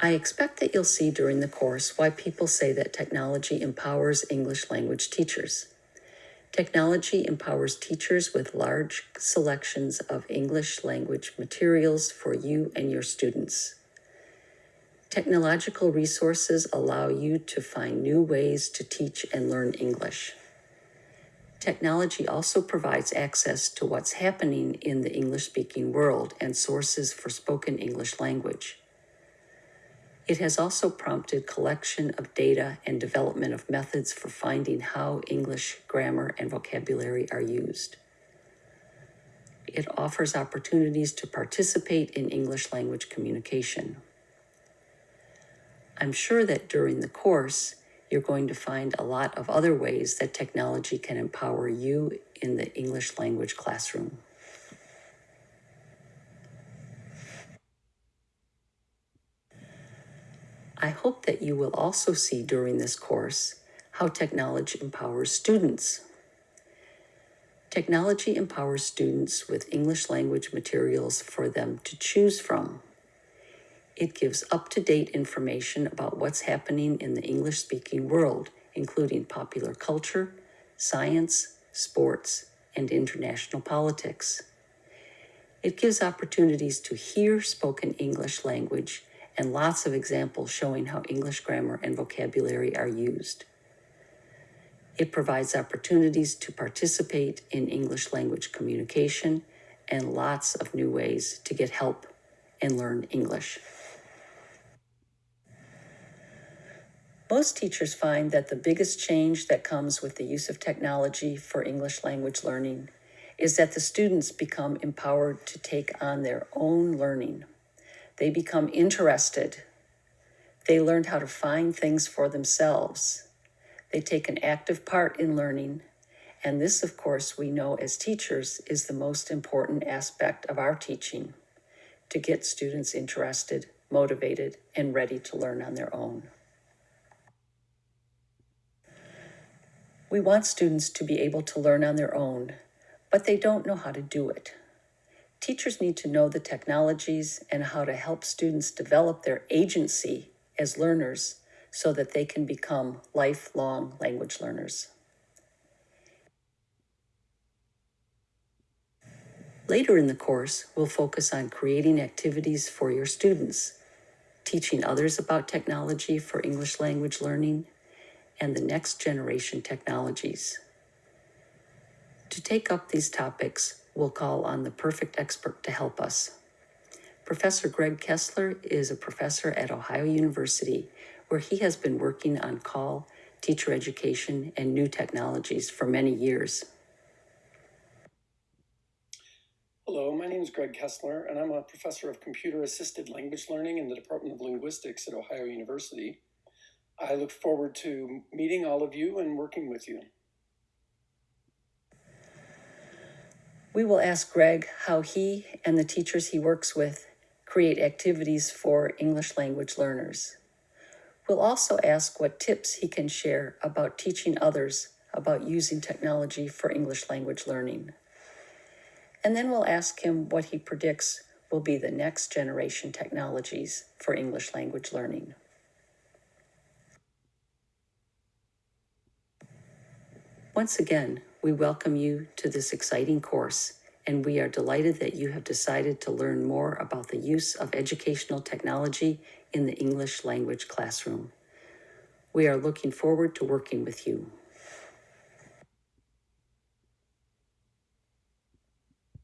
I expect that you'll see during the course why people say that technology empowers English language teachers. Technology empowers teachers with large selections of English language materials for you and your students. Technological resources allow you to find new ways to teach and learn English. Technology also provides access to what's happening in the English speaking world and sources for spoken English language. It has also prompted collection of data and development of methods for finding how English grammar and vocabulary are used. It offers opportunities to participate in English language communication. I'm sure that during the course, you're going to find a lot of other ways that technology can empower you in the English language classroom. I hope that you will also see during this course how technology empowers students. Technology empowers students with English language materials for them to choose from. It gives up-to-date information about what's happening in the English-speaking world, including popular culture, science, sports, and international politics. It gives opportunities to hear spoken English language and lots of examples showing how English grammar and vocabulary are used. It provides opportunities to participate in English language communication and lots of new ways to get help and learn English. Most teachers find that the biggest change that comes with the use of technology for English language learning is that the students become empowered to take on their own learning. They become interested. They learn how to find things for themselves. They take an active part in learning. And this, of course, we know as teachers is the most important aspect of our teaching to get students interested, motivated, and ready to learn on their own. We want students to be able to learn on their own, but they don't know how to do it. Teachers need to know the technologies and how to help students develop their agency as learners so that they can become lifelong language learners. Later in the course, we'll focus on creating activities for your students, teaching others about technology for English language learning, and the next generation technologies. To take up these topics, we'll call on the perfect expert to help us. Professor Greg Kessler is a professor at Ohio University, where he has been working on CALL, teacher education, and new technologies for many years. Hello, my name is Greg Kessler, and I'm a professor of computer assisted language learning in the Department of Linguistics at Ohio University. I look forward to meeting all of you and working with you. We will ask Greg how he and the teachers he works with create activities for English language learners. We'll also ask what tips he can share about teaching others about using technology for English language learning. And then we'll ask him what he predicts will be the next generation technologies for English language learning. Once again, we welcome you to this exciting course, and we are delighted that you have decided to learn more about the use of educational technology in the English language classroom. We are looking forward to working with you.